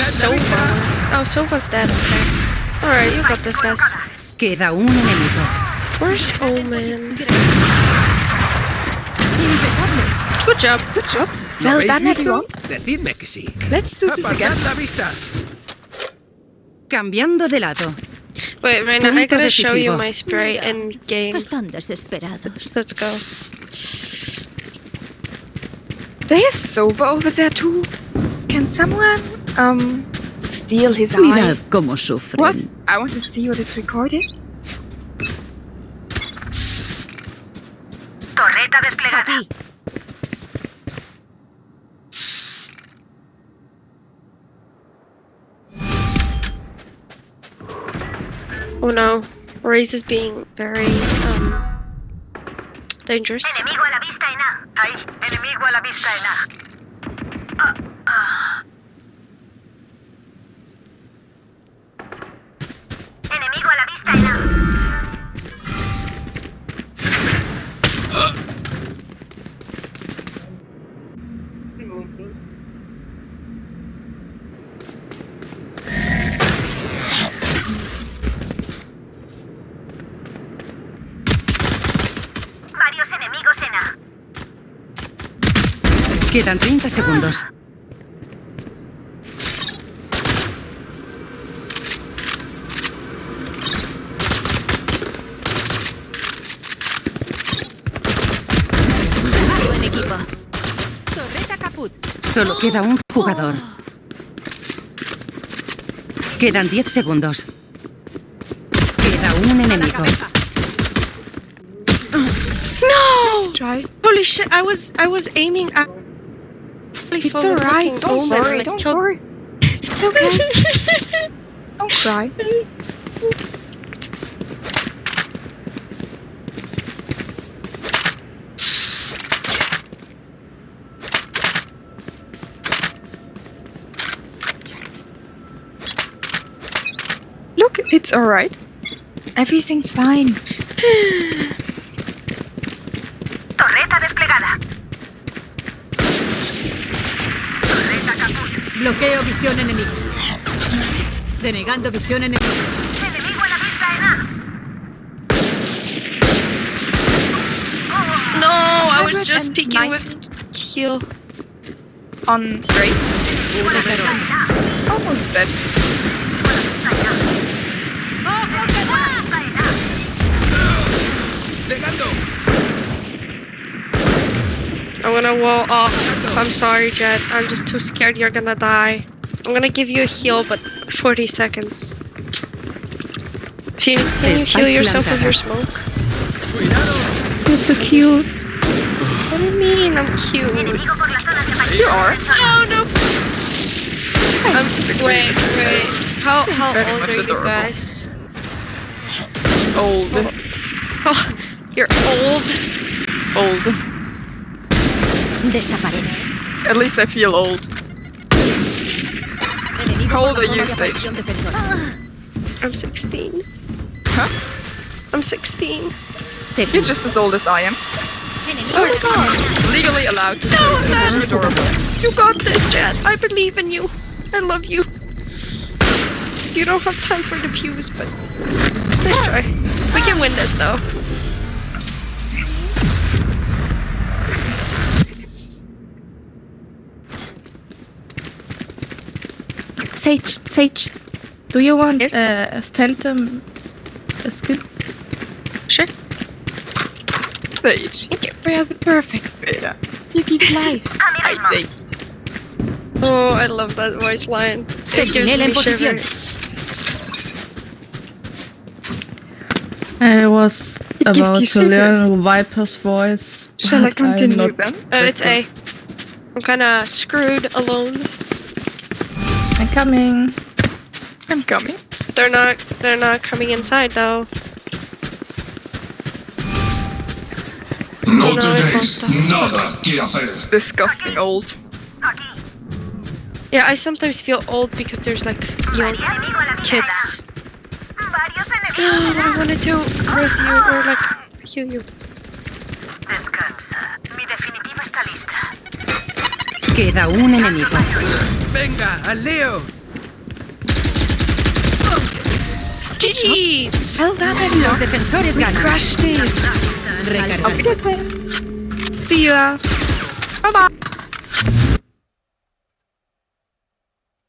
Sova. Oh, Sova's dead. Okay. Alright, you got this, guys. Queda un enemigo. Where's Omen? Good job. Good job. ¿Lo Well done, visto? Decidme que sí. Let's do this again. La vista. Cambiando de lado. Wait, Reina, I gotta show you decisivo. my spray in game. Están desesperados. Let's, let's go. They have Sova over there too. Can someone um steal his Mirad eye? cómo sufren. What? I want to see what it's recorded. Torreta desplegada. Oh no. Raze is being very, um, dangerous. Enemigo a la vista en A. Ahí. Enemigo a la vista en A. Quedan 30 segundos. Buen equipo. Torreta caput. Solo queda un jugador. Quedan 10 segundos. Queda un enemigo. No! Holy shit, I was, I was aiming at... It's alright. Don't worry. Don't worry. It's okay. Don't cry. Look, it's alright. Everything's fine. Torreta desplegada. Bloqueo visión enemigo. Denegando visión enemigo. Enemigo a la vista en A. No, I was just 190. peeking with heal. On Ray. Almost dead. Gonna wall off. I'm sorry, Jett. I'm just too scared you're gonna die. I'm gonna give you a heal, but 40 seconds. Phoenix, can you Spike heal yourself with your smoke? You're so cute. What do you mean? I'm cute. Enemigo por la zona de aparición. You are. Oh no! Um, wait, wait. How how Very old much are you guys? Old. Oh, you're old. Old. Desaparece. At least I feel old. How old are you, Sage? Ah. I'm 16. Huh? I'm 16. Te You're just as old as I am. Oh my god! Legally allowed to say No, that. man. You're adorable. You got this, Jett. I believe in you. I love you. You don't have time for the pews, but let's try. We can win this though. Sage, Sage, do you want Yes? uh, a phantom skin? Sure. Sage. We are the perfect beta. You give life. I en mod. take it. Oh, I love that voice line. It gives Sentinela me shivers. I was It about to learn. Viper's voice. Shall I but I'm continue not then? Uh, it's A. I'm kind of screwed alone. I'm coming. I'm coming. They're not. They're not coming inside though. No No, it tenéis won't nada que hacer. Disgusting old. Yeah, I sometimes feel old because there's like young Enemigo a la vista en A. kids. Varios enemigos Oh, en I A. want to do res you or like heal you. Queda un enemigo. Venga, al Leo. I Los defensores ganan. crashed it. Recargando. See ya. Bye bye.